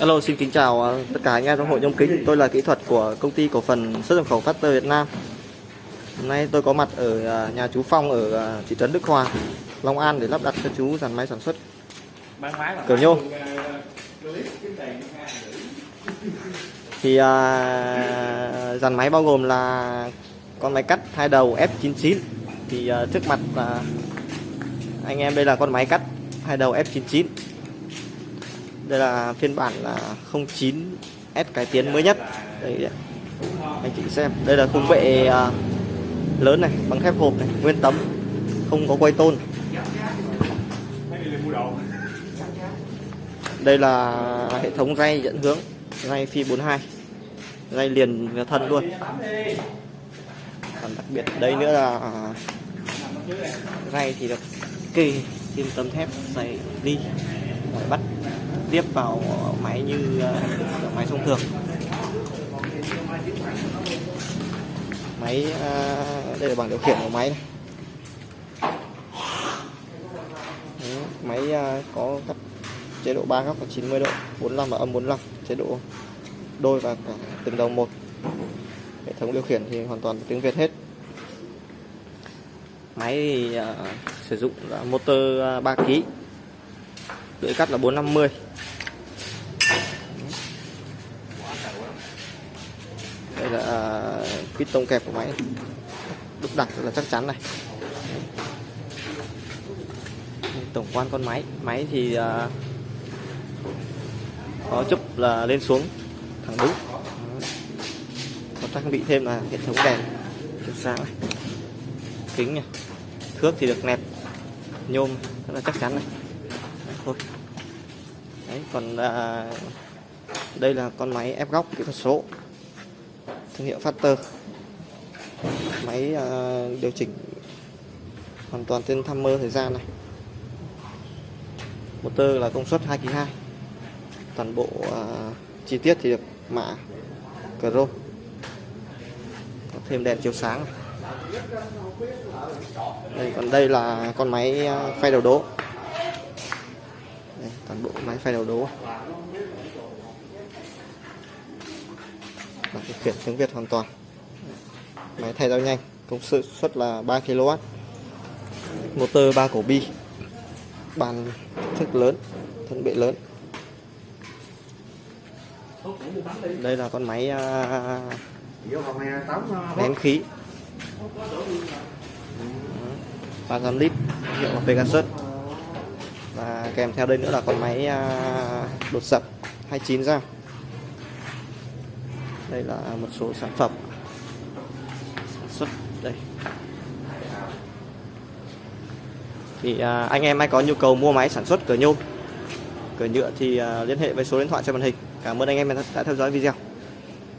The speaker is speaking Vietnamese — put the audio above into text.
Hello, xin kính chào ờ, tất cả anh em trong hội nhôm kính. Tôi là kỹ thuật của công ty cổ phần xuất nhập khẩu Factor Việt Nam. Hôm nay tôi có mặt ở ờ, nhà chú Phong ở ờ, thị trấn Đức Hòa, Long An để lắp đặt cho chú dàn máy sản xuất Kiểu nhôm. Thì à, dàn máy bao gồm là con máy cắt hai đầu F99. Thì à, trước mặt à, anh em đây là con máy cắt hai đầu F99. Đây là phiên bản là 09S cải tiến mới nhất. Đây anh chị xem. Đây là khung bệ à, lớn này, bằng thép hộp này, nguyên tấm, không có quay tôn. Đây là hệ thống ray dẫn hướng, ray phi 42, ray liền với thân luôn. Còn đặc biệt đây nữa là à, ray thì được kê thêm tấm thép dày đi bắt tiếp vào máy như máy thông thường. Máy ờ, đây là bảng điều khiển của máy này. Máy ờ, có các chế độ 3 góc là 90 độ 45 và âm 45 chế độ đôi và cả từng đầu một hệ thống điều khiển thì hoàn toàn tiếng Việt hết máy thì uh, sử dụng là motor 3 kg lưỡi cắt là 450 đây là ờ, piston kẹp của máy. Đúc đặt rất là chắc chắn này. Tổng quan con máy. Máy thì ờ, có chụp là lên xuống thẳng đúng có trang bị thêm là hệ thống đèn chiếu sáng này. Kính này. Thước thì được nẹp. Nhôm rất là chắc chắn này. Đấy, thôi. Đấy còn à, đây là con máy ép góc kỹ thuật số thương hiệu Factor. Máy uh, điều chỉnh hoàn toàn trên timer thời gian này. Motor là công suất 2 kg 2 toàn bộ uh, chi tiết thì được mạ Chrome có thêm đèn chiếu sáng này. đây còn đây là con máy à, phay đầu đố đây, toàn bộ máy phay đầu đố và điều khiển tiếng Việt hoàn toàn. Máy thay dao nhanh, công sự suất là 3 kW motor 3 cổ bi. Bàn thức lớn, thân bệ lớn. Đây là con máy à, nén khí. 300 lít, hiệu là Pegasus. Và kèm theo đây nữa là con máy à, đột sập 29 dao đây là một số sản phẩm. Sản xuất đây. Thì à, anh em ai có nhu cầu mua máy sản xuất cửa nhôm cửa nhựa thì à, liên hệ với số điện thoại trên màn hình. Cảm ơn anh em đã đã theo dõi video.